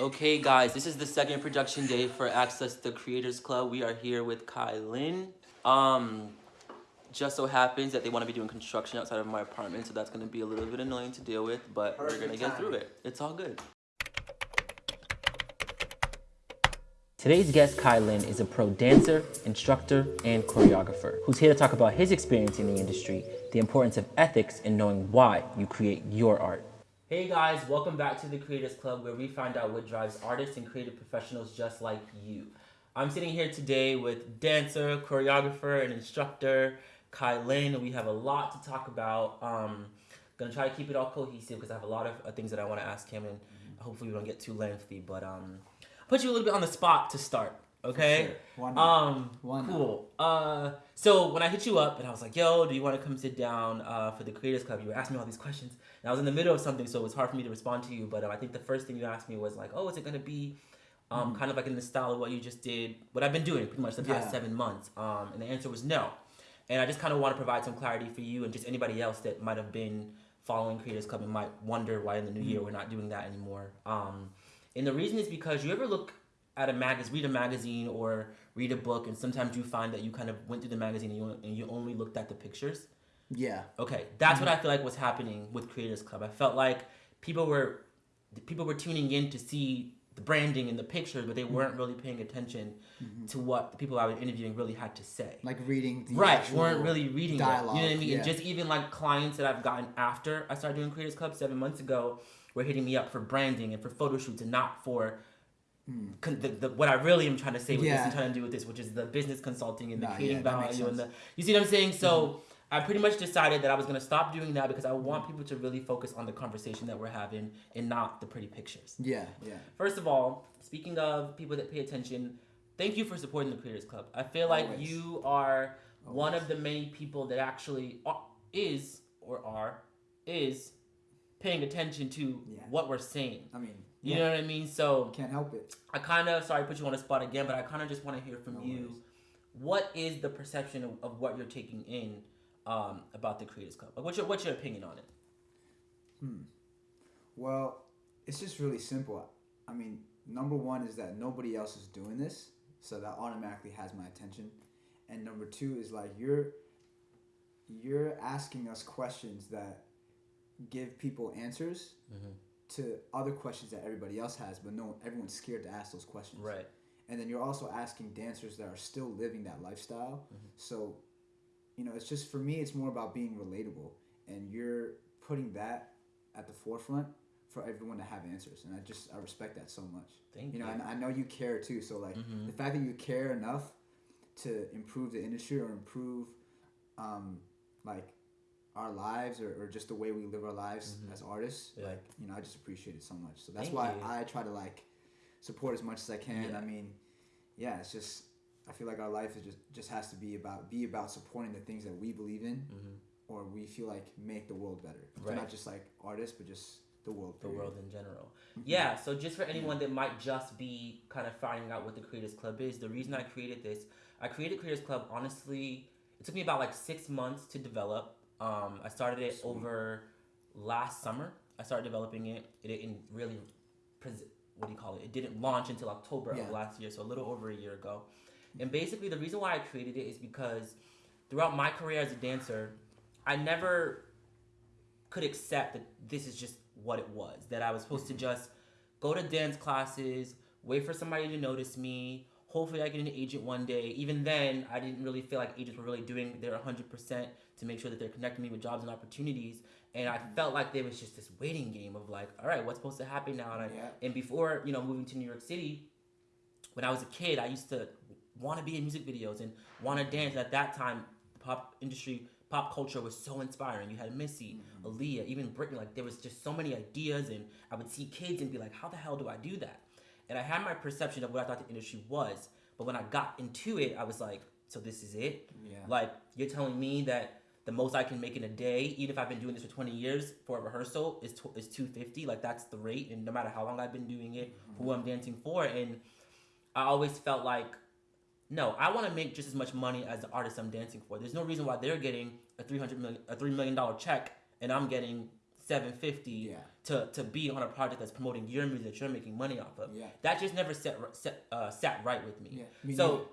Okay, guys, this is the second production day for Access the Creators Club. We are here with Kai Lin. Um, just so happens that they want to be doing construction outside of my apartment, so that's going to be a little bit annoying to deal with, but Perfect we're going to get through it. It's all good. Today's guest, Kai Lin, is a pro dancer, instructor, and choreographer who's here to talk about his experience in the industry, the importance of ethics, and knowing why you create your art. Hey guys, welcome back to the Creators Club where we find out what drives artists and creative professionals just like you. I'm sitting here today with dancer, choreographer, and instructor Kai Lin, and we have a lot to talk about. Um, gonna try to keep it all cohesive because I have a lot of uh, things that I want to ask him, and hopefully we don't get too lengthy. But um, put you a little bit on the spot to start. Okay. Sure. Um. One. Cool. Uh. So when I hit you up and I was like, "Yo, do you want to come sit down uh, for the Creators Club?" You were asking me all these questions, and I was in the middle of something, so it was hard for me to respond to you. But uh, I think the first thing you asked me was like, "Oh, is it gonna be?" Um, mm. kind of like in the style of what you just did, what I've been doing pretty much the past yeah. seven months. Um, and the answer was no. And I just kind of want to provide some clarity for you and just anybody else that might have been following Creators Club and might wonder why in the new year mm. we're not doing that anymore. Um, and the reason is because you ever look at a magazine, read a magazine or read a book, and sometimes you find that you kind of went through the magazine and you, and you only looked at the pictures. Yeah. Okay, that's mm-hmm. what I feel like was happening with Creators Club. I felt like people were people were tuning in to see the branding and the pictures, but they mm-hmm. weren't really paying attention mm-hmm. to what the people I was interviewing really had to say. Like reading right, weren't really reading dialogue. It, you know what I mean? Yeah. And just even like clients that I've gotten after I started doing Creators Club seven months ago were hitting me up for branding and for photo shoots and not for the, the, what I really am trying to say with yeah. this and trying to do with this, which is the business consulting and the nah, creating yeah, value and the you see what I'm saying. So mm-hmm. I pretty much decided that I was gonna stop doing that because I want people to really focus on the conversation that we're having and not the pretty pictures. Yeah, yeah. First of all, speaking of people that pay attention, thank you for supporting the Creators Club. I feel like Always. you are Always. one of the many people that actually are, is or are is paying attention to yeah. what we're saying. I mean, you yeah. know what I mean? So can't help it. I kind of sorry put you on the spot again, but I kind of just want to hear from no you. What is the perception of, of what you're taking in um, about the Creators Club? Like, what's your what's your opinion on it? Hmm. Well, it's just really simple. I mean, number one is that nobody else is doing this, so that automatically has my attention. And number two is like you're you're asking us questions that give people answers. Mm-hmm to other questions that everybody else has, but no, everyone's scared to ask those questions. Right. And then you're also asking dancers that are still living that lifestyle. Mm-hmm. So, you know, it's just for me, it's more about being relatable, and you're putting that at the forefront for everyone to have answers, and I just I respect that so much. Thank you. You know, I, I know you care too. So like mm-hmm. the fact that you care enough to improve the industry or improve, um, like our lives or, or just the way we live our lives mm-hmm. as artists yeah. like you know i just appreciate it so much so that's Thank why you. i try to like support as much as i can yeah. i mean yeah it's just i feel like our life is just just has to be about be about supporting the things that we believe in mm-hmm. or we feel like make the world better right. not just like artists but just the world period. the world in general mm-hmm. yeah so just for anyone that might just be kind of finding out what the creators club is the reason i created this i created creators club honestly it took me about like six months to develop um, I started it Sweet. over last summer. I started developing it. It didn't really, what do you call it? It didn't launch until October yeah. of last year, so a little over a year ago. And basically, the reason why I created it is because throughout my career as a dancer, I never could accept that this is just what it was. That I was supposed to just go to dance classes, wait for somebody to notice me, hopefully I get an agent one day. Even then, I didn't really feel like agents were really doing their 100% to make sure that they're connecting me with jobs and opportunities. And I felt like there was just this waiting game of like, all right, what's supposed to happen now? And, I, yeah. and before, you know, moving to New York City, when I was a kid, I used to want to be in music videos and want to dance. At that time, the pop industry, pop culture was so inspiring. You had Missy, mm-hmm. Aaliyah, even Britney. Like there was just so many ideas, and I would see kids and be like, how the hell do I do that? And I had my perception of what I thought the industry was. But when I got into it, I was like, so this is it? Yeah. Like you're telling me that the most I can make in a day, even if I've been doing this for 20 years for a rehearsal, is tw- is 250. Like that's the rate, and no matter how long I've been doing it, mm-hmm. who I'm dancing for, and I always felt like, no, I want to make just as much money as the artist I'm dancing for. There's no reason why they're getting a 300 million, a three million dollar check, and I'm getting 750 Yeah. to, to be on a project that's promoting your music that you're making money off of. Yeah. That just never set, set uh, sat right with me. Yeah. Me so neither.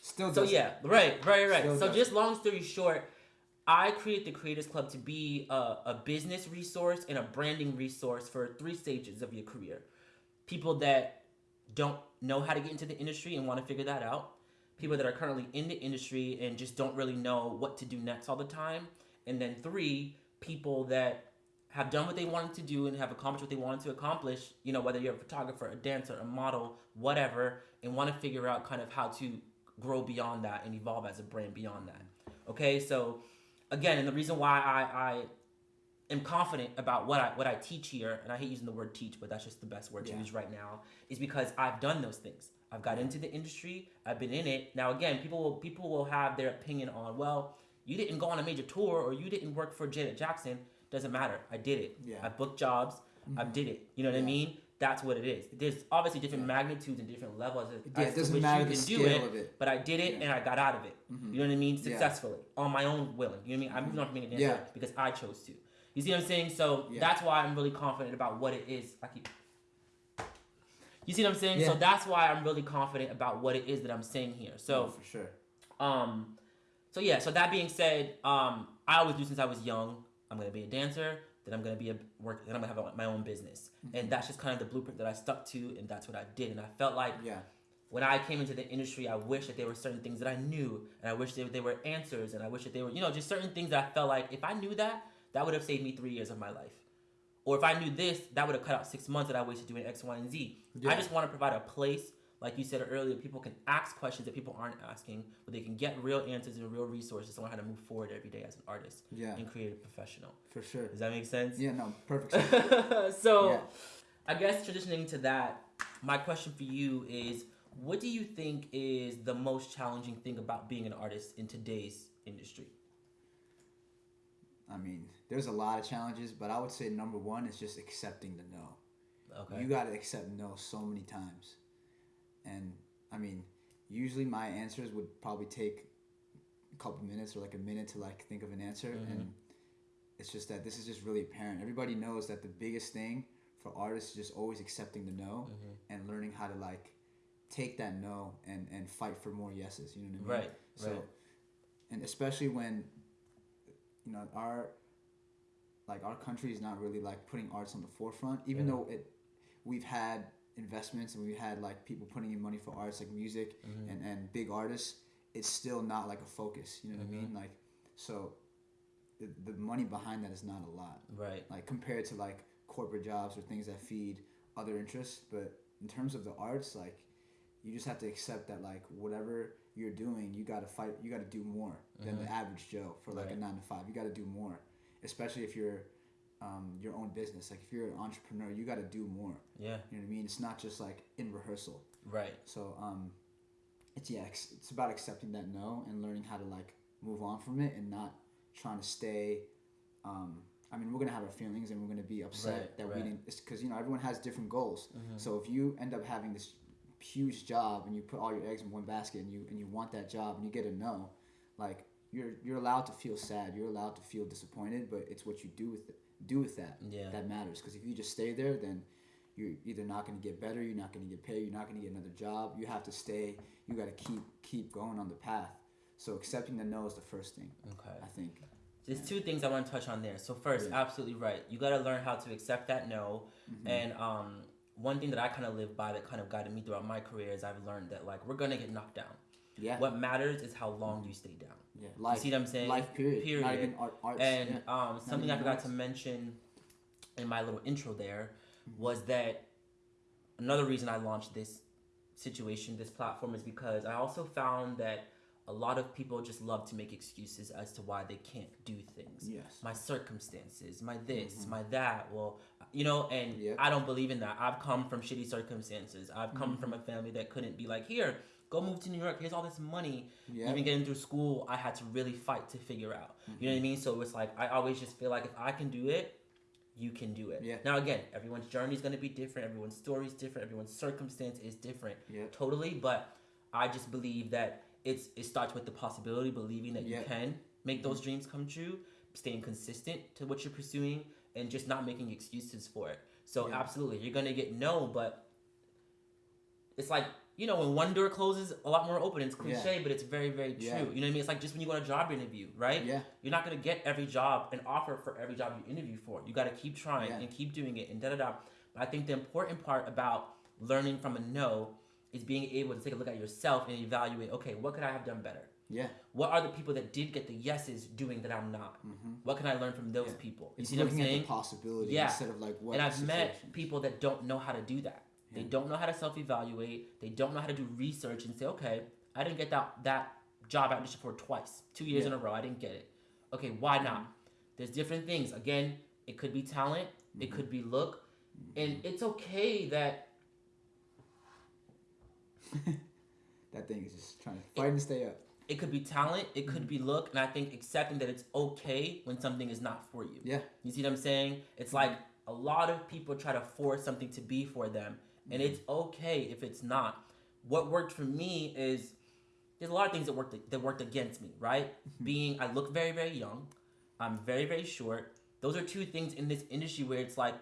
still so yeah, right, right, right. Still so does. just long story short, I created the Creators Club to be a, a business resource and a branding resource for three stages of your career. People that don't know how to get into the industry and want to figure that out. People that are currently in the industry and just don't really know what to do next all the time. And then three, people that have done what they wanted to do and have accomplished what they wanted to accomplish, you know, whether you're a photographer, a dancer, a model, whatever, and want to figure out kind of how to grow beyond that and evolve as a brand beyond that. Okay, so again, and the reason why I, I am confident about what I what I teach here, and I hate using the word teach, but that's just the best word to Yeah. use right now, is because I've done those things. I've got into the industry, I've been in it. Now again, people will people will have their opinion on, well, you didn't go on a major tour or you didn't work for Janet Jackson. Doesn't matter. I did it. Yeah. I booked jobs. I did it. You know what I mean? That's what it is. There's obviously different magnitudes and different levels as, Yeah, it doesn't which matter you the can scale do it, of it. but I did it Yeah. and I got out of it. Mhm. You know what I mean? Yeah. Successfully on my own willing. You know what I mean? I'm on from being a dancer Yeah. because I chose to. You see what I'm saying? So Yeah. that's why I'm really confident about what it is. I keep. You see what I'm saying? So that's why I'm really confident about what it is that I'm saying here. So for sure. um, so yeah. So that being said, um, I always knew since I was young, I'm gonna be a dancer. Then I'm gonna be a work. Then I'm gonna have my own business, and that's just kind of the blueprint that I stuck to, and that's what I did. And I felt like Yeah. when I came into the industry, I wish that there were certain things that I knew, and I wish that there were answers, and I wish that they were, you know, just certain things that I felt like if I knew that, that would have saved me three years of my life. Or if I knew this, that would have cut out six months that I wasted doing X, Y, and Z. I Yeah. just want to provide a place, like you said earlier, people can ask questions that people aren't asking, but they can get real answers and real resources to learn how to move forward every day as an artist Yeah. and creative professional. For sure. Does that make sense? Yeah. No. Perfect. so, Yeah. I guess transitioning to that, my question for you is what do you think is the most challenging thing about being an artist in today's industry? I mean, there's a lot of challenges, but I would say number one is just accepting the no. Okay. You got to accept no so many times. And I mean, usually my answers would probably take a couple minutes or like a minute to like think of an answer Mhm. and it's just that this is just really apparent. Everybody knows that the biggest thing for artists is just always accepting the no Mhm. and learning how to like take that no and and fight for more yeses, you know what I mean? Right. So, right. and especially when, you know, our, like our country is not really like putting arts on the forefront, even Yeah. though it, we've had investments and we've had like people putting in money for arts like music Mhm. and, and big artists, it's still not like a focus. You know what I mean? Like, so, the, the money behind that is not a lot Right. like compared to like corporate jobs or things that feed other interests but in terms of the arts like you just have to accept that like whatever you're doing you got to fight you got to do more than the average joe for like Right. a nine to five you got to do more especially if you're um, your own business like if you're an entrepreneur you got to do more Yeah. you know what i mean it's not just like in rehearsal Right. so um it's yeah ex- it's about accepting that no and learning how to like move on from it and not trying to stay um I mean, we're gonna have our feelings, and we're gonna be upset Right, that right. we didn't. Because you know everyone has different goals. Mhm. So if you end up having this huge job and you put all your eggs in one basket, and you and you want that job, and you get a no, like you're you're allowed to feel sad. You're allowed to feel disappointed, but it's what you do with it, do with that Yeah. that matters. Because if you just stay there, then you're either not going to get better, you're not going to get paid, you're not going to get another job. You have to stay. You got to keep keep going on the path. So accepting the no is the first thing, Okay. I think. There's two things I want to touch on there. So first, Yeah. absolutely right. You got to learn how to accept that no. Mhm. And um, one thing that I kind of live by that kind of guided me throughout my career is I've learned that like we're gonna get knocked down. Yeah. What matters is how long you stay down. Yeah. You see what I'm saying? Life. Period. Period. Not even art. Arts. And yeah. um, something I forgot arts. to mention in my little intro there Mm-hmm. was that another reason I launched this situation, this platform, is because I also found that a lot of people just love to make excuses as to why they can't do things. Yes. My circumstances, my this, Mhm. my that. Well, you know, and Yep. I don't believe in that. I've come from shitty circumstances. I've come Mm-hmm. from a family that couldn't be like, here, go move to New York. Here's all this money Yeah. even getting through school, I had to really fight to figure out. You Mm-hmm. know what I mean? So it's like I always just feel like if I can do it, you can do it. Yeah. Now again, everyone's journey is gonna be different. Everyone's story is different. Everyone's circumstance is different. Yeah. Totally. But I just believe that it's it starts with the possibility, believing that Yeah. you can make those mm-hmm. dreams come true, staying consistent to what you're pursuing, and just not making excuses for it. So Yeah. absolutely, you're gonna get no, but it's like you know when one door closes, a lot more open. It's cliche, but it's very very true. Yeah. You know what I mean? It's like just when you go on a job interview, right? Yeah. You're not gonna get every job and offer for every job you interview for. You got to keep trying Yeah. and keep doing it and da da da. But I think the important part about learning from a no is being able to take a look at yourself and evaluate. Okay, what could I have done better? Yeah. What are the people that did get the yeses doing that I'm not? Mm-hmm. What can I learn from those Yeah. people? You It's see what I'm looking at saying? the possibility Yeah. instead of like what. and I've met people that don't know how to do that. They don't know how to self-evaluate. They don't know how to do research and say, okay, I didn't get that that job auditioned for twice, two years in a row. I didn't get it. Okay, why not? There's different things. Again, it could be talent. It Mm-hmm. could be look, and it's okay that that thing is just trying to fight and stay up. it could be talent. It could be mm-hmm. look, and I think accepting that it's okay when something is not for you. Yeah. You see what I'm saying? It's like a lot of people try to force something to be for them, and mm-hmm. it's okay if it's not. What worked for me is there's a lot of things that worked that worked against me, right? Mm-hmm. Being I look very very young, I'm very very short. Those are two things in this industry where it's like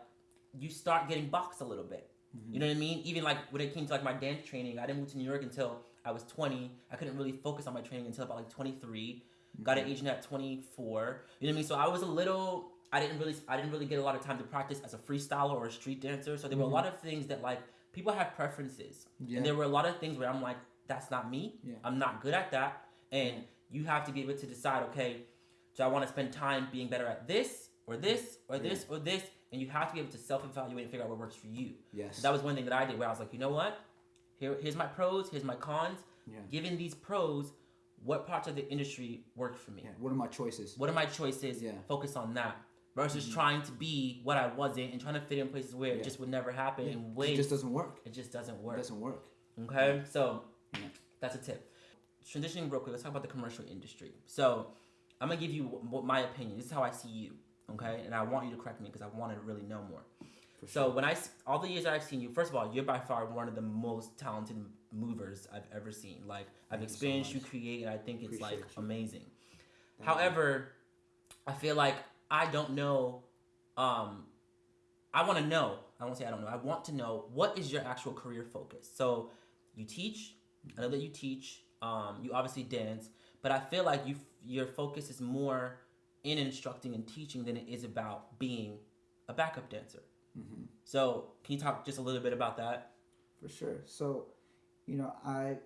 you start getting boxed a little bit. Mm-hmm. You know what I mean? Even like when it came to like my dance training, I didn't move to New York until I was 20. I couldn't really focus on my training until about like 23. Got an agent at 24. You know what I mean? So I was a little. I didn't really. I didn't really get a lot of time to practice as a freestyler or a street dancer. So there were a mm-hmm. lot of things that like people have preferences, Yeah. and there were a lot of things where I'm like, that's not me. Yeah. I'm not good at that, and you have to be able to decide. Okay, do I want to spend time being better at this or this or this or this? And you have to be able to self-evaluate and figure out what works for you. Yes. So that was one thing that I did where I was like, you know what? Here, here's my pros, here's my cons. Yeah. Given these pros, what parts of the industry work for me? yeah. What are my choices? What are my choices? Yeah. Mm-hmm. Focus on that. Versus trying to be what I wasn't and trying to fit in places where it just would never happen Yeah. and It just doesn't work. it just doesn't work. It doesn't work. Okay, so Yeah. that's a tip. Transitioning real quick, let's talk about the commercial industry. So I'm gonna give you what my opinion. This is how I see you. Okay, and I want you to correct me because I want to really know more. For So when I all the years I've seen you, first of all, you're by far one of the most talented movers I've ever seen. Like I've Thank you so experienced you create, and I think it's like you. amazing. Thank you. However, I feel like I don't know. Um, I want to know. I won't say I don't know. I want to know what is your actual career focus. So you teach. I know that you teach. Um, you obviously dance, but I feel like you your focus is more in instructing and teaching than it is about being a backup dancer. Mhm. So can you talk just a little bit about that? For sure. So, you know, I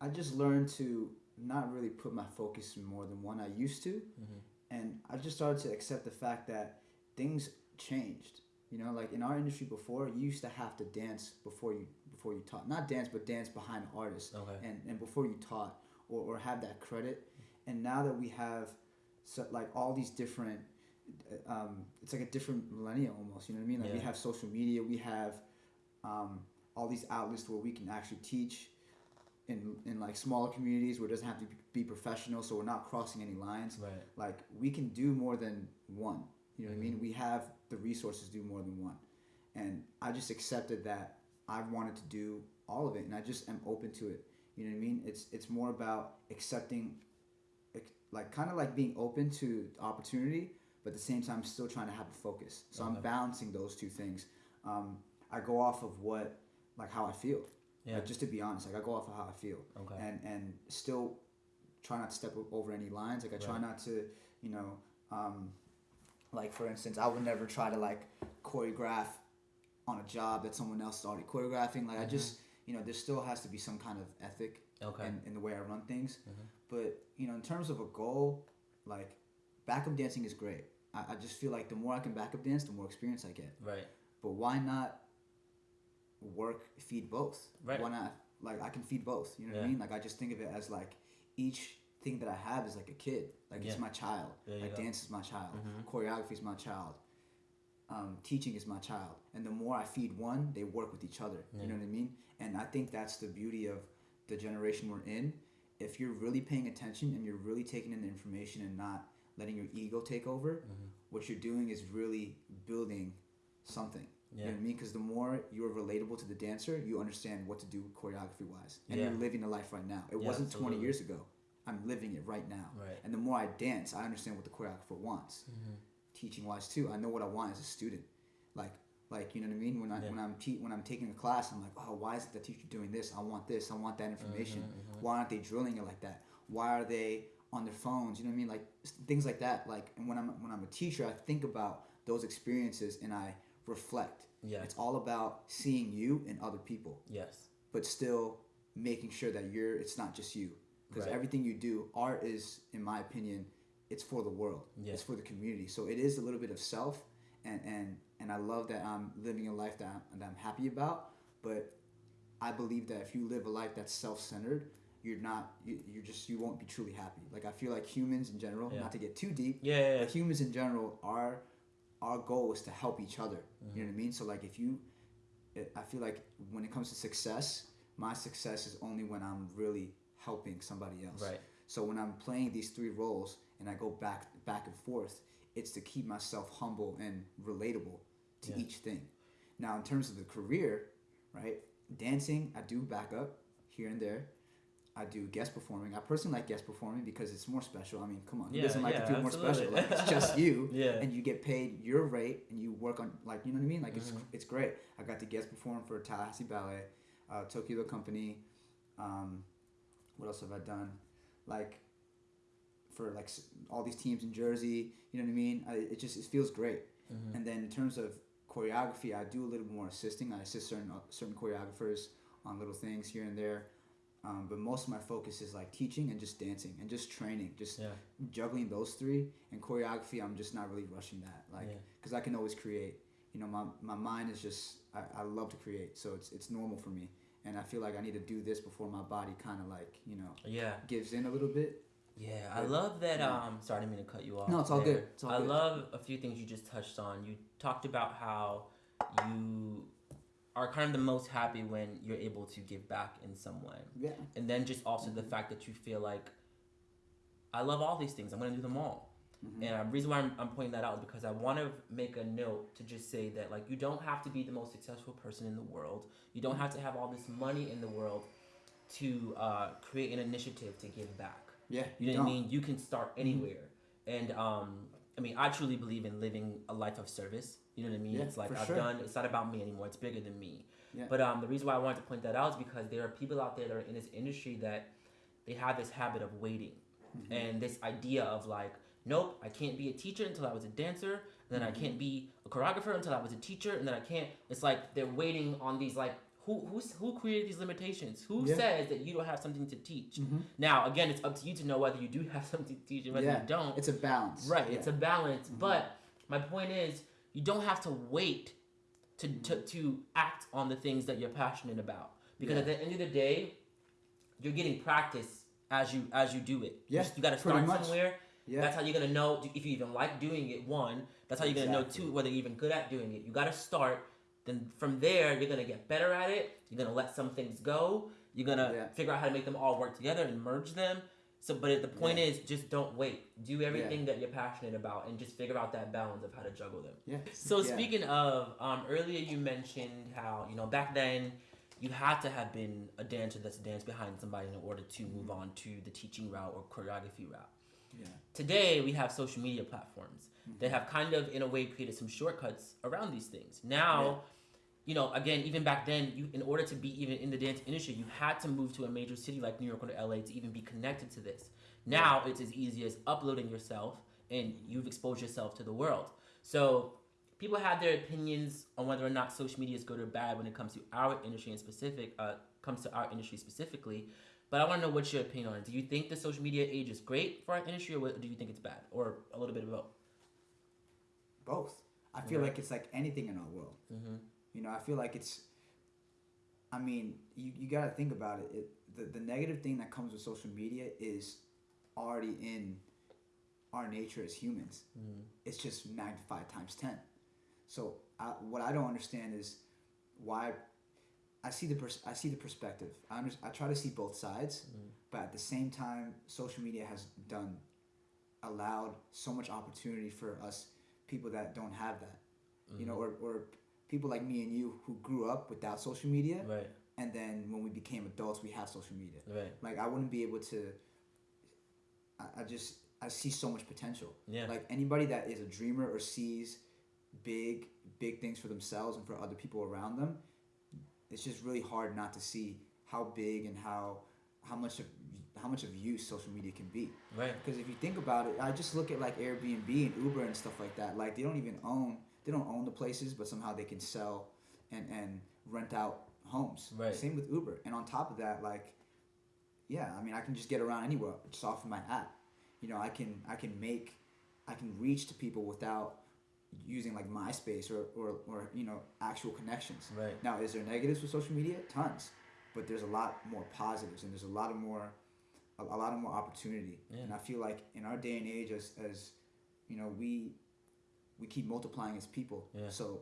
I just learned to not really put my focus in more than one I used to, Mhm. and I just started to accept the fact that things changed. You know, like in our industry before, you used to have to dance before you before you taught. Not dance, but dance behind an artist, Okay. and and before you taught or or have that credit. And now that we have, so, like all these different. uh, Um, it's like a different millennia almost. You know what I mean? Like we have social media, we have um, all these outlets where we can actually teach in, in like smaller communities where it doesn't have to be professional so we're not crossing any lines Right. like we can do more than one you know what i Mm-hmm. mean we have the resources to do more than one and i just accepted that i wanted to do all of it and i just am open to it you know what i mean it's it's more about accepting like kind of like being open to opportunity but at the same time still trying to have a focus so i'm balancing those two things um, i go off of what like how i feel Yeah. like, just to be honest, like I go off of how I feel, Okay. and and still try not to step over any lines. Like I try Right. not to, you know, um, like for instance, I would never try to like choreograph on a job that someone else is already choreographing. Like I just, you know, there still has to be some kind of ethic Mm-hmm. Okay. in, in the way I run things. Mhm. But you know, in terms of a goal, like backup dancing is great. I, I just feel like the more I can backup dance, the more experience I get. right. But why not work feed both? Right. Why not like I can feed both? You know what I mean? Like I just think of it as like each thing that I have is like a kid. Like it's my child. Like go. dance is my child. Mhm. Choreography is my child. Um, teaching is my child. And the more I feed one, they work with each other. Yeah. You know what I mean? And I think that's the beauty of the generation we're in. If you're really paying attention and you're really taking in the information and not letting your ego take over, Mhm. what you're doing is really building something. You know what I mean? Because the more you're relatable to the dancer, you understand what to do choreography wise. And Yeah. you're living the life right now. It Yeah, wasn't 20 years ago. I'm living it right now. Right. And the more I dance, I understand what the choreographer wants. Mhm. teaching wise too. I know what I want as a student. Like like you know what I mean. When I Yeah. when I'm te- when I'm taking a class, I'm like, oh, why is the teacher doing this? I want this. I want that information. Mhm, mhm. Why aren't they drilling it like that? Why are they on their phones? You know what I mean? Like things like that. Like and when I'm when I'm a teacher, I think about those experiences and I reflect. Yeah. It's all about seeing you and other people, Yes. but still making sure that you're. It's not just you, because Right. everything you do, art is, in my opinion, it's for the world. Yeah. It's for the community. So it is a little bit of self, and and and I love that I'm living a life that I'm, that I'm happy about. But I believe that if you live a life that's self-centered, you're not. You, you're just you won't be truly happy. Like I feel like humans in general, Yeah. not to get too deep, Yeah. yeah, yeah. but humans in general our our goal is to help each other Mm-hmm. you know what i mean so like if you i feel like when it comes to success my success is only when i'm really helping somebody else Right. so when i'm playing these three roles and i go back back and forth it's to keep myself humble and relatable to Yeah. each thing now in terms of the career right dancing i do back up here and there I do guest performing. I personally like guest performing because it's more special. I mean, come on, who Yeah, doesn't like yeah, to feel more special? Like it's just you, Yeah. and you get paid your rate, and you work on like you know what I mean. Like it's Mhm. it's great. I got to guest perform for Tallahassee Ballet, uh, Tokyo the Company. Um, what else have I done? Like for like all these teams in Jersey. You know what I mean? I, it just it feels great. Mhm. And then in terms of choreography, I do a little more assisting. I assist certain uh, certain choreographers on little things here and there. Um, but most of my focus is like teaching and just dancing and just training, just Yeah. juggling those three. And choreography, I'm just not really rushing that, like, Yeah. because I can always create. You know, my, my mind is just I, I love to create, so it's it's normal for me. And I feel like I need to do this before my body kind of like you know Yeah. gives in a little bit. Yeah, I love that. Um, sorry, I didn't mean to cut you off. No, it's all there. good. It's all I good. love a few things you just touched on. You talked about how you are kind of the most happy when you're able to give back in some way, Yeah. and then just also the fact that you feel like I love all these things. I'm gonna do them all. Mhm. And the reason why I'm, I'm pointing that out is because I want to make a note to just say that like you don't have to be the most successful person in the world. You don't have to have all this money in the world to uh, create an initiative to give back. Yeah. You know what I mean? You can start anywhere. And um, I mean, I truly believe in living a life of service. You know what I mean? Yeah, it's like I've sure. done. It's not about me anymore. It's bigger than me. Yeah. But um, the reason why I wanted to point that out is because there are people out there that are in this industry that they have this habit of waiting, Mm-hmm. and this idea of like, nope, I can't be a teacher until I was a dancer. And then Mm-hmm. I can't be a choreographer until I was a teacher, and then I can't. It's like they're waiting on these like. Who, who's, who created these limitations? Who Yeah. says that you don't have something to teach? Mhm. Now, again, it's up to you to know whether you do have something to teach and whether Yeah. you don't. It's a balance. Right, Yeah. it's a balance. Mhm. But my point is, you don't have to wait to, to, to act on the things that you're passionate about. Because at the end of the day, you're getting practice as you as you do it. Yes, you, got to start somewhere. Yeah. That's how you're gonna know if you even like doing it. One, that's how you're gonna know Exactly. two whether you're even good at doing it. You got to start. Then from there, you're gonna get better at it. You're gonna let some things go. You're gonna Yeah. figure out how to make them all work together and merge them. So, but the point Yeah. is, just don't wait. Do everything that you're passionate about, and just figure out that balance of how to juggle them. yeah. So Yeah. speaking of, um, earlier you mentioned how you know back then you had to have been a dancer that's danced behind somebody in order to move on to the teaching route or choreography route. Yeah. Today we have social media platforms Mm-hmm. that have kind of in a way created some shortcuts around these things. Now, Yeah. You know, again, even back then, you in order to be even in the dance industry, you had to move to a major city like New York or LA to even be connected to this. Now it's as easy as uploading yourself and you've exposed yourself to the world. So people have their opinions on whether or not social media is good or bad when it comes to our industry in specific uh, comes to our industry specifically. But I want to know what's your opinion on it. Do you think the social media age is great for our industry, or do you think it's bad, or a little bit of both? Both. I feel Right. like it's like anything in our world. Mm-hmm. You know, I feel like it's. I mean, you, you got to think about it. it the, the negative thing that comes with social media is already in our nature as humans. Mm-hmm. It's just magnified times 10. So I, what I don't understand is why I see the pers- I see the perspective. I, under- I try to see both sides, Mhm. but at the same time, social media has done allowed so much opportunity for us people that don't have that. You know, or, or people like me and you who grew up without social media, Right, and then when we became adults, we have social media. right. Like I wouldn't be able to. I, I just I see so much potential. Yeah. Like anybody that is a dreamer or sees big big things for themselves and for other people around them, it's just really hard not to see how big and how how much of how much of use social media can be. Right. Because if you think about it, I just look at like Airbnb and Uber and stuff like that. Like they don't even own they don't own the places, but somehow they can sell and and rent out homes. Right. Same with Uber. And on top of that, like yeah, I mean I can just get around anywhere just off of my app. You know, I can I can make I can reach to people without using like MySpace or, or, or you know actual connections. Right. Now, is there negatives with social media? Tons, but there's a lot more positives, and there's a lot of more, a, a lot of more opportunity. Yeah. And I feel like in our day and age, as as you know, we we keep multiplying as people. Yeah. So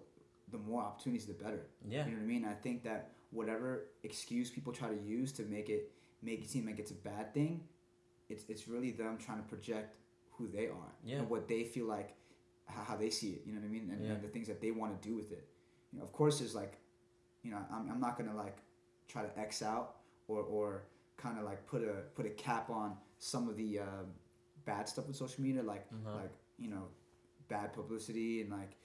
the more opportunities, the better. Yeah. You know what I mean? I think that whatever excuse people try to use to make it make it seem like it's a bad thing, it's it's really them trying to project who they are Yeah. and what they feel like how, how they see it. You know what I mean? And, Yeah. and the things that they want to do with it. You know, of course, there's like, you know, I'm, I'm not gonna like try to X out or or kind of like put a put a cap on some of the um, bad stuff with social media, like Uh-huh. like you know, bad publicity and like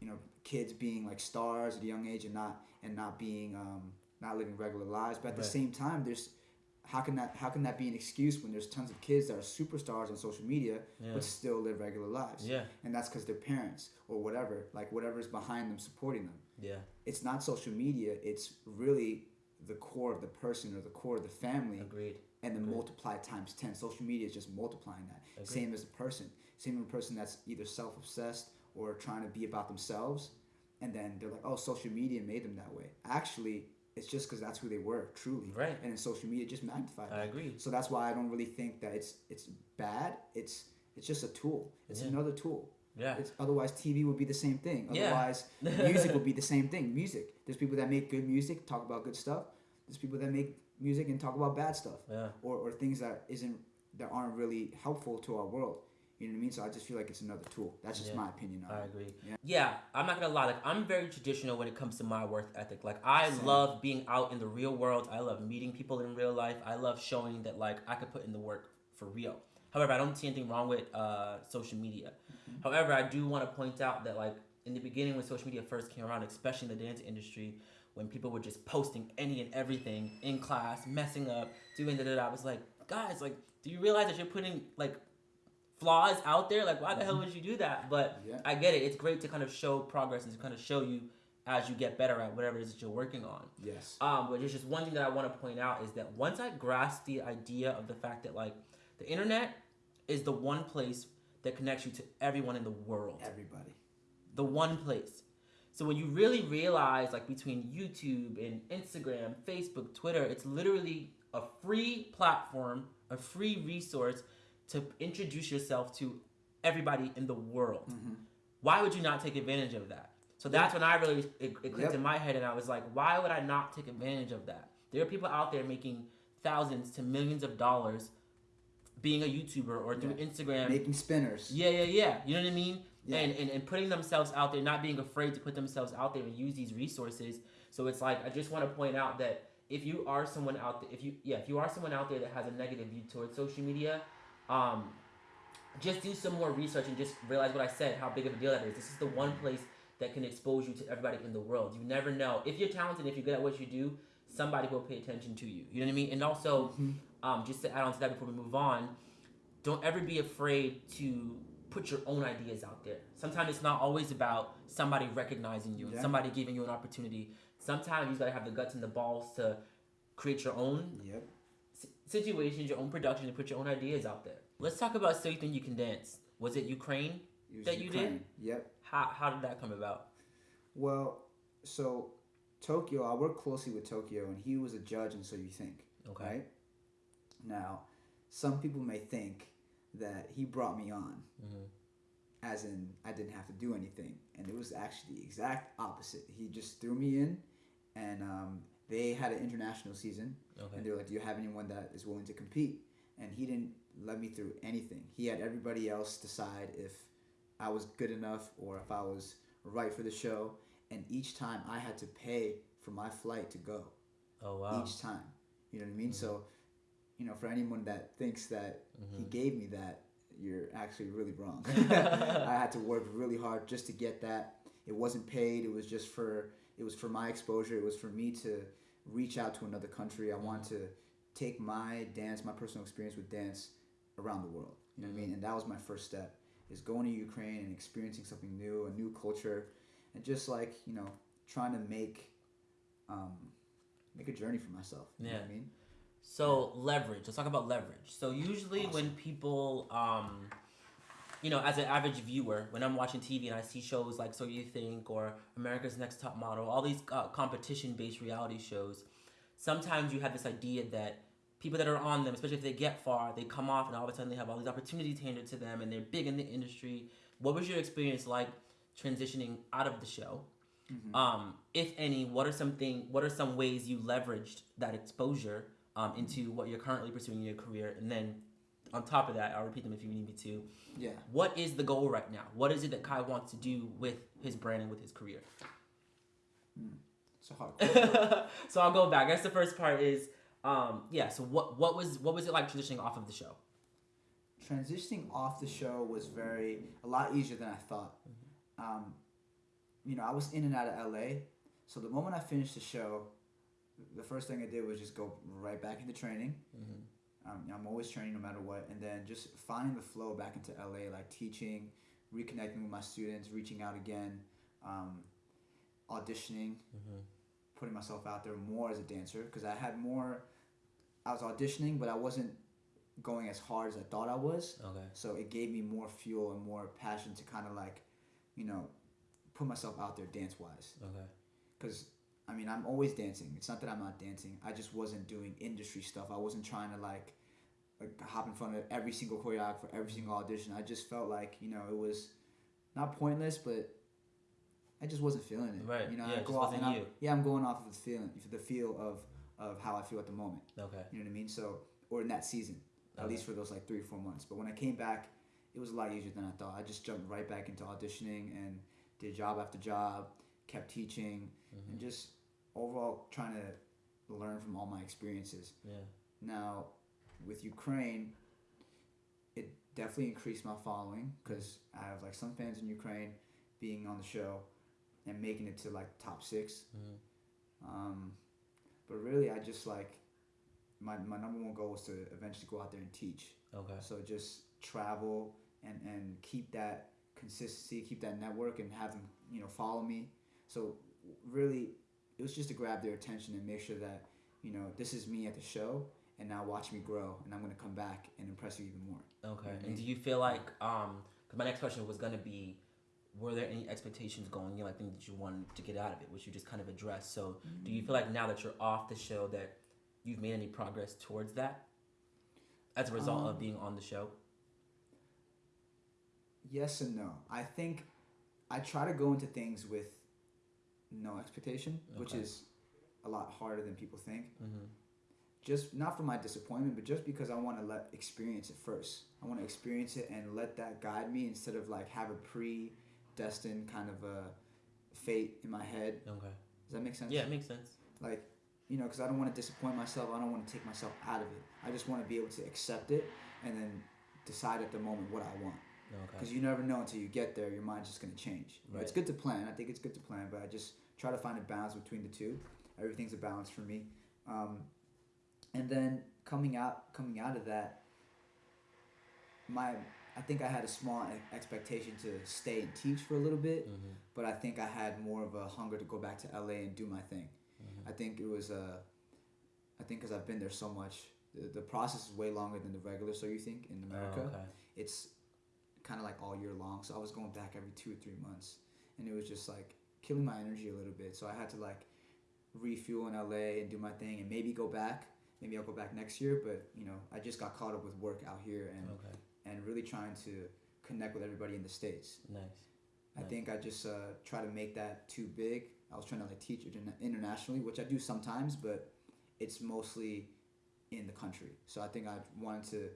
you know kids being like stars at a young age and not and not being um, not living regular lives. But at the same time, there's how can that how can that be an excuse when there's tons of kids that are superstars on social media Yeah. but still live regular lives? Yeah. And that's because their parents or whatever, like whatever's behind them supporting them. Yeah. It's not social media. It's really the core of the person or the core of the family Agreed. And then Agreed. multiply times 10 social media is just multiplying that Agreed. same as a person same as a person that's either self-obsessed or trying to be about themselves and then they're like oh social media made them that way actually it's just because that's who they were truly Right. and then social media just magnified I that agree. so that's why i don't really think that it's it's bad it's it's just a tool it's Yeah. another tool Yeah. it's, otherwise tv would be the same thing Yeah. otherwise music would be the same thing music there's people that make good music talk about good stuff there's people that make music and talk about bad stuff Yeah. or, or things that isn't that aren't really helpful to our world. You know what I mean? So I just feel like it's another tool. That's just Yeah. my opinion on I it. agree. Yeah. Yeah. I'm not gonna lie. Like I'm very traditional when it comes to my work ethic. Like I Same. love being out in the real world. I love meeting people in real life. I love showing that like I could put in the work for real. However, I don't see anything wrong with uh, social media. Mm-hmm. However, I do want to point out that like in the beginning when social media first came around, especially in the dance industry, when people were just posting any and everything in class, messing up, doing da da da, I was like, guys, like, do you realize that you're putting like flaws out there? Like, why the hell would you do that? But Yeah. I get it. It's great to kind of show progress and to kind of show you as you get better at whatever it is that you're working on. Yes. Um, but there's just one thing that I want to point out is that once I grasped the idea of the fact that like the internet is the one place that connects you to everyone in the world, Everybody. the one place. So when you really realize like between YouTube and Instagram, Facebook, Twitter, it's literally a free platform, a free resource to introduce yourself to everybody in the world. Mm-hmm. Why would you not take advantage of that? So that's when I really it, it clicked Yep. in my head, and I was like, why would I not take advantage of that? There are people out there making thousands to millions of dollars being a YouTuber or through Yeah. Instagram. Making spinners. Yeah, yeah, yeah. You know what I mean? Yeah. And, and and putting themselves out there, not being afraid to put themselves out there and use these resources. So it's like I just want to point out that if you are someone out there, if you yeah, if you are someone out there that has a negative view towards social media, um, just do some more research and just realize what I said, how big of a deal that is. This is the one place that can expose you to everybody in the world. You never know if you're talented, if you're good at what you do, somebody will pay attention to you. You know what I mean? And also, um, just to add on to that before we move on, don't ever be afraid to put your own ideas out there. Sometimes it's not always about somebody recognizing you and Yeah. somebody giving you an opportunity. Sometimes you gotta have the guts and the balls to create your own Yep. situations, your own production, and put your own ideas out there. Let's talk about So You Think You Can Dance. Was it Ukraine? It That you did? Yep. How, how did that come about? Well, so Tokyo, I work closely with Tokyo, and he was a judge, and so you think, Okay. right? Now, some people may think that he brought me on, Mhm. as in I didn't have to do anything, and it was actually the exact opposite. He just threw me in, and um, they had an international season, Okay. and they were like, "Do you have anyone that is willing to compete?" And he didn't let me through anything. He had everybody else decide if I was good enough or if I was right for the show, and each time I had to pay for my flight to go Oh wow. each time. You know what I mean? So you know, for anyone that thinks that Mm-hmm. he gave me that, you're actually really wrong. I had to work really hard just to get that. It wasn't paid. It was just for it was for my exposure. It was for me to reach out to another country. I want to take my dance, my personal experience with dance around the world. You know what I mean? And that was my first step is going to Ukraine and experiencing something new, a new culture, and just like, you know, trying to make um make a journey for myself. You know what I mean? So leverage. Let's talk about leverage. So usually when people, um, you know, as an average viewer, when I'm watching TV and I see shows like So You Think or America's Next Top Model, all these uh, competition-based reality shows, sometimes you have this idea that people that are on them, especially if they get far, they come off and all of a sudden they have all these opportunities handed to them and they're big in the industry. What was your experience like transitioning out of the show? Um, if any, what are something? What are some ways you leveraged that exposure um, into what you're currently pursuing in your career? And then, on top of that, I'll repeat them if you need me to. Yeah. What is the goal right now? What is it that Kai wants to do with his brand and with his career? It's a hard so I'll go back. I guess the first part is, um, yeah. So what what was what was it like transitioning off of the show? transitioning off the show was very a lot easier than I thought. Um, you know, I was in and out of LA, so the moment I finished the show, the first thing I did was just go right back into training. Um, I'm always training no matter what, and then just finding the flow back into LA, like teaching, reconnecting with my students, reaching out again, um, auditioning, putting myself out there more as a dancer because I had more. I was auditioning, but I wasn't going as hard as I thought I was. Okay. So it gave me more fuel and more passion to kind of like, you know, put myself out there dance wise. Okay. Because, I mean, I'm always dancing. It's not that I'm not dancing. I just wasn't doing industry stuff. I wasn't trying to like, like hop in front of every single choreographer for every single audition. I just felt like, you know, it was not pointless, but I just wasn't feeling it. Right. You know, Yeah, I go off and I'm- you. yeah, I'm going off of the feeling, the feel of, of how I feel at the moment. Okay. You know what I mean? So, or in that season, at Okay. least for those like three or four months. But when I came back, it was a lot easier than I thought. I just jumped right back into auditioning and did job after job, kept teaching, Mm-hmm. and just overall trying to learn from all my experiences. Yeah. Now, with Ukraine, it definitely increased my following because I have like some fans in Ukraine being on the show and making it to like top 6 Mhm. Um, but really, I just like my, my number one goal was to eventually go out there and teach. Okay. So just travel and, and keep that consistency, keep that network, and have them you know follow me. So really, it was just to grab their attention and make sure that you know this is me at the show, and now watch me grow, and I'm gonna come back and impress you even more. Okay. Mhm. And do you feel like um? Because my next question was gonna be, were there any expectations going in, like things that you wanted to get out of it, which you just kind of addressed. So, do you feel like now that you're off the show that you've made any progress towards that, as a result of Um, being on the show? Yes and no. I think I try to go into things with no expectation, which is a lot harder than people think. Mm-hmm. Just not for my disappointment, but just because I want to let experience it first. I want to experience it and let that guide me instead of like have a predestined kind of a fate in my head. Okay. Does that make sense? Yeah, it makes sense. Like, you know, because I don't want to disappoint myself. I don't want to take myself out of it. I just want to be able to accept it and then decide at the moment what I want. Okay. Because you never know until you get there, your mind's just gonna change. Know, It's good to plan. I think it's good to plan, but I just try to find a balance between the two. Everything's a balance for me. Um, and then coming out, coming out of that, my I think I had a small expectation to stay and teach for a little bit, Mm-hmm. but I think I had more of a hunger to go back to LA and do my thing. Mm-hmm. I think it was uh, I think because I've been there so much, the, the process is way longer than the regular. So you think in America Oh, okay. it's kind of like all year long. So I was going back every two or three months, and it was just like killing my energy a little bit. So I had to like refuel in LA and do my thing, and maybe go back. Maybe I'll go back next year, but you know, I just got caught up with work out here and Okay. and really trying to connect with everybody in the states. Nice. I Nice. think I just uh, try to make that too big. I was trying to like teach interna- internationally, which I do sometimes, but it's mostly in the country. So I think I wanted to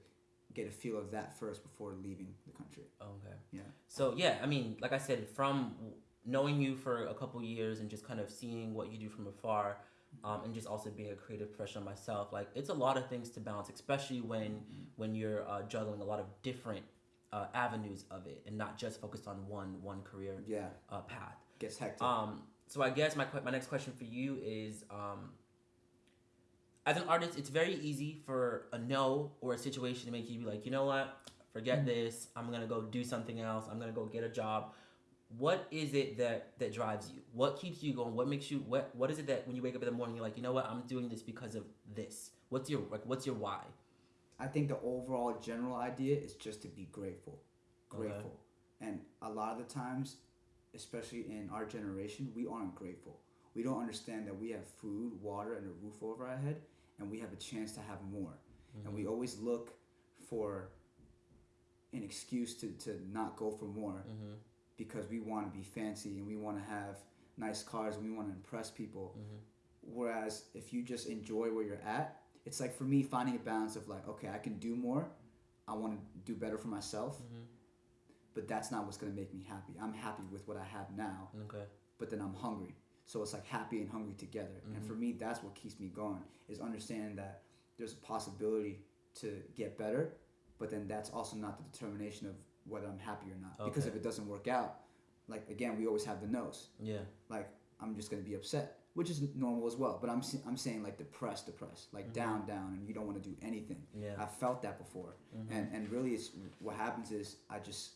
get a feel of that first before leaving the country. Okay. Yeah. So yeah, I mean, like I said, from knowing you for a couple years and just kind of seeing what you do from afar, um, and just also being a creative professional myself. Like it's a lot of things to balance, especially when Mm-hmm. when you're uh, juggling a lot of different uh, avenues of it, and not just focused on one one career Yeah, uh, path. gets hectic. Um, so I guess my my next question for you is, um, as an artist, it's very easy for a no or a situation to make you be like, you know what, forget this. I'm gonna go do something else. I'm gonna go get a job. What is it that that drives you? What keeps you going? What makes you what What is it that when you wake up in the morning, you're like, you know what, I'm doing this because of this. What's your like? What's your why? I think the overall general idea is just to be grateful. Okay. Grateful. And a lot of the times, especially in our generation, we aren't grateful. We don't understand that we have food, water, and a roof over our head, and we have a chance to have more. And we always look for an excuse to, to not go for more Mm-hmm. Because we want to be fancy and we want to have nice cars and we want to impress people. Mm-hmm. Whereas if you just enjoy where you're at, it's like for me finding a balance of like, okay, I can do more. I want to do better for myself, mm-hmm. but that's not what's gonna make me happy. I'm happy with what I have now, Okay. but then I'm hungry. So it's like happy and hungry together. And for mm-hmm. me, that's what keeps me going is understanding that there's a possibility to get better, but then that's also not the determination of whether I'm happy or not. Because if it doesn't work out, like again, we always have the nose. Yeah. like I'm just gonna be upset, which is normal as well. But I'm I'm saying like depressed, depressed, like mm-hmm. down, down, and you don't want to do anything. Yeah. I felt that before, mm-hmm. and and really, it's what happens is I just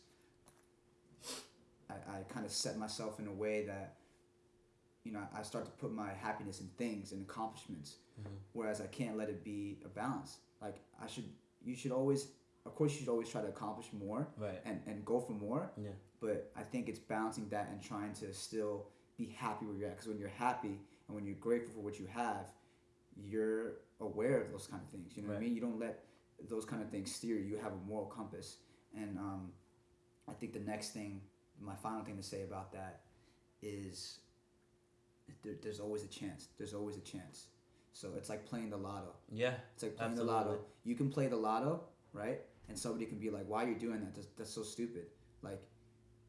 I, I kind of set myself in a way that you know I start to put my happiness in things and accomplishments, mm-hmm. whereas I can't let it be a balance. Like I should, you should always, of course, you should always try to accomplish more Right. and and go for more Yeah. but I think it's balancing that and trying to still be happy where you're at. Because when you're happy and when you're grateful for what you have, you're aware of those kind of things. You know what I mean? You don't let those kind of things steer you. You have a moral compass. And um, I think the next thing, my final thing to say about that is there, there's always a chance. There's always a chance. So it's like playing the lotto. Yeah. It's like playing the lotto. You can play the lotto, right? And somebody can be like, "Why are you doing that? That's, that's so stupid. Like,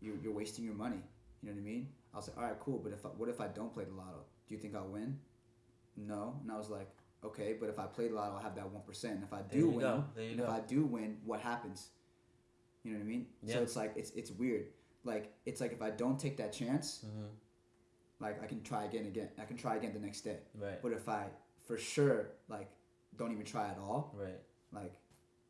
you're, you're wasting your money." You know what I mean? I was like, "All right, cool. But if I, what if I don't play the lotto? Do you think I'll win?" No. And I was like, "Okay, but if I play the lotto, I'll have that one percent. If I do win, go. There you and go. if I do win, what happens? You know what I mean? Yeah. So it's like it's it's weird. Like it's like if I don't take that chance, Mm-hmm. like I can try again again. I can try again the next day. Right. But if I for sure like don't even try at all, Right. like,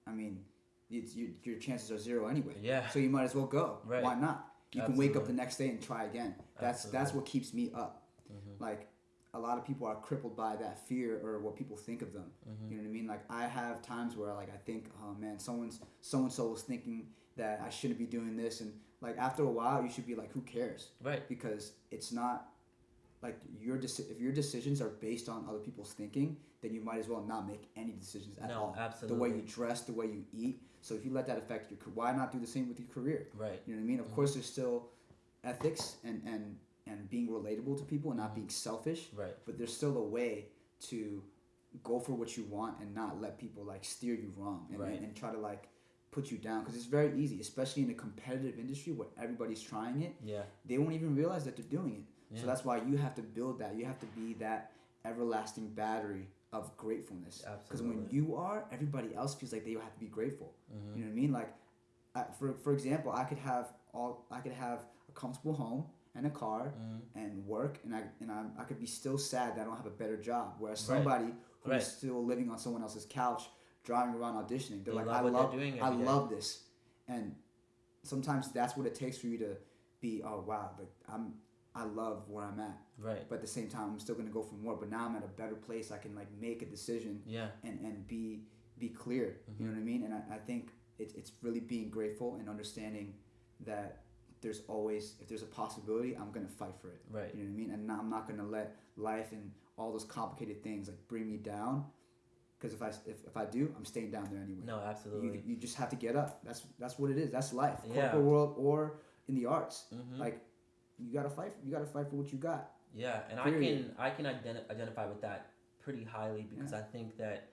I mean, you, your chances are zero anyway. Yeah. So you might as well go. Right. Why not? You can wake up the next day and try again. That's that's what keeps me up. Mm-hmm. Like, a lot of people are crippled by that fear or what people think of them. Mm-hmm. You know what I mean? Like I have times where like I think, oh man, someone's so and so is thinking that I shouldn't be doing this, and like after a while, you should be like, who cares? Right. Because it's not like your deci- if your decisions are based on other people's thinking, then you might as well not make any decisions at No, all. The way you dress, the way you eat. So if you let that affect your, why not do the same with your career? Right. You know what I mean? Of course, there's still ethics and and and being relatable to people and Mm-hmm. not being selfish. Right. But there's still a way to go for what you want and not let people like steer you wrong and, Right. and, and try to like put you down because it's very easy, especially in a competitive industry where everybody's trying it Yeah. they won't even realize that they're doing it. Yeah. So that's why you have to build that. You have to be that everlasting battery of gratefulness. Because when you are, everybody else feels like they have to be grateful. Mm-hmm. You know what I mean? Like, I, for for example, I could have all I could have a comfortable home and a car Mm-hmm. and work, and I and I, I could be still sad that I don't have a better job. Whereas Right. somebody who's Right. still living on someone else's couch, driving around auditioning, they're They like, love I love, doing I day." love this, and sometimes that's what it takes for you to be. Oh wow, like I'm, I love where I'm at, Right. but at the same time, I'm still gonna go for more. But now I'm at a better place. I can like make a decision Yeah. and and be be clear. You know what I mean? And I, I think it's it's really being grateful and understanding that there's always if there's a possibility, I'm gonna fight for it. Right. You know what I mean? And I'm not gonna let life and all those complicated things like bring me down. Because if I if, if I do, I'm staying down there anyway. No, absolutely. You, you just have to get up. That's that's what it is. That's life. Yeah. Corporate world or in the arts. Mhm. Like you gotta fight. You gotta fight for what you got. Yeah, and Period. I can I can identi- identify with that pretty highly because I think that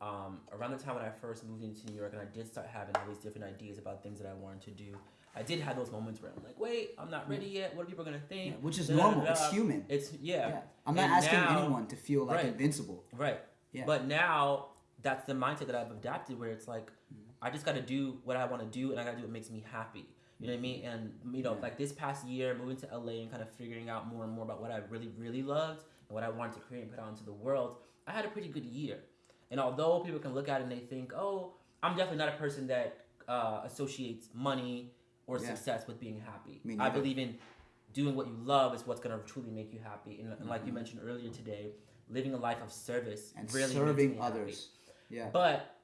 um, around the time when I first moved into New York and I did start having all these different ideas about things that I wanted to do, I did have those moments where I'm like, wait, I'm not ready yet. What are people gonna think? Yeah, which is Da, da, da, normal. It's human. It's yeah, Yeah. I'm not And asking now- anyone to feel like Right. invincible. right. Yeah. But now that's the mindset that I've adapted, where it's like, Mm-hmm. I just got to do what I want to do, and I got to do what makes me happy. You know what I mean? And you know, Yeah. like this past year, moving to LA and kind of figuring out more and more about what I really, really loved and what I wanted to create and put out into the world, I had a pretty good year. And although people can look at it and they think, oh, I'm definitely not a person that uh, associates money or Yeah. success with being happy. I believe in doing what you love is what's going to truly make you happy. And, and like you Mhm. mentioned earlier today, living a life of service And really serving me happy. others. Yeah. But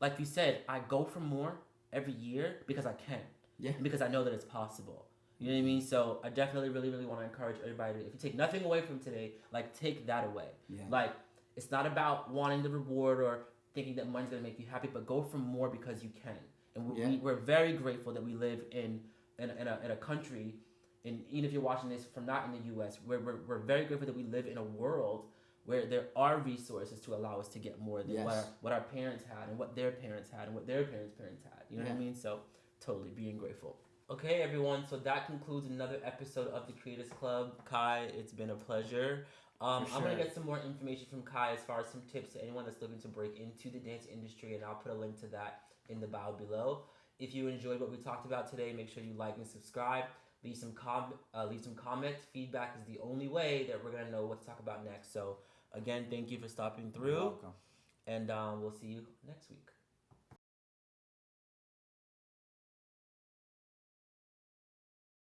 like you said, I go for more every year because I can. Yeah. Because I know that it's possible. You know what I mean? So I definitely really, really want to encourage everybody if you take nothing away from today, like take that away. Yeah. Like it's not about wanting the reward or thinking that money's gonna make you happy, but go for more because you can. And we, Yeah. we, we're very grateful that we live in in, in, a, in a country, and even if you're watching this from not in the U.S., we're, we're, we're very grateful that we live in a world where there are resources to allow us to get more than what, our, what our parents had and what their parents had and what their parents' parents had. You know what I mean? So totally being grateful. Okay, everyone. So that concludes another episode of the Creators Club. Kai, it's been a pleasure. Um, For I'm gonna get some more information from Kai as far as some tips to anyone that's looking to break into the dance industry, and I'll put a link to that in the bio below. If you enjoyed what we talked about today, make sure you like and subscribe. Leave some com- uh, leave some comments. Feedback is the only way that we're gonna know what to talk about next. So again, thank you for stopping You're through, welcome. and um, we'll see you next week.